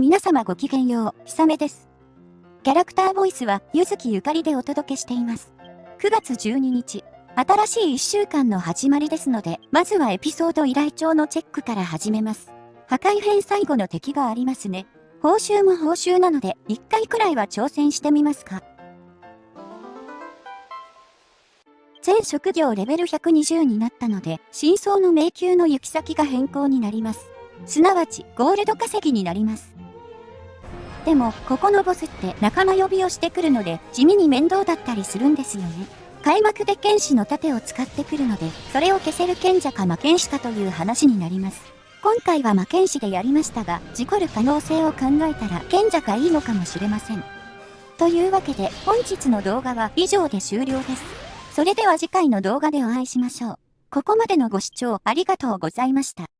皆様ごきげんよう、ひさめです。キャラクターボイスは、ゆずきゆかりでお届けしています。9月12日、新しい1週間の始まりですので、まずはエピソード依頼帳のチェックから始めます。破壊編最後の敵がありますね。報酬も報酬なので、1回くらいは挑戦してみますか。全職業レベル120になったので、真相の迷宮の行き先が変更になります。すなわち、ゴールド稼ぎになります。でも、ここのボスって仲間呼びをしてくるので、地味に面倒だったりするんですよね。開幕で剣士の盾を使ってくるので、それを消せる賢者か魔剣士かという話になります。今回は魔剣士でやりましたが、事故る可能性を考えたら賢者がいいのかもしれません。というわけで、本日の動画は以上で終了です。それでは次回の動画でお会いしましょう。ここまでのご視聴ありがとうございました。